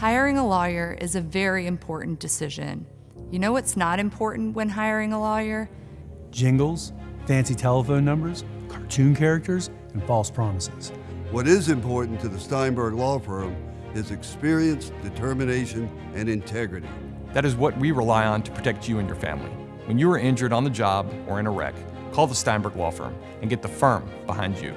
Hiring a lawyer is a very important decision. You know what's not important when hiring a lawyer? Jingles, fancy telephone numbers, cartoon characters, and false promises. What is important to the Steinberg Law Firm is experience, determination, and integrity. That is what we rely on to protect you and your family. When you are injured on the job or in a wreck, call the Steinberg Law Firm and get the firm behind you.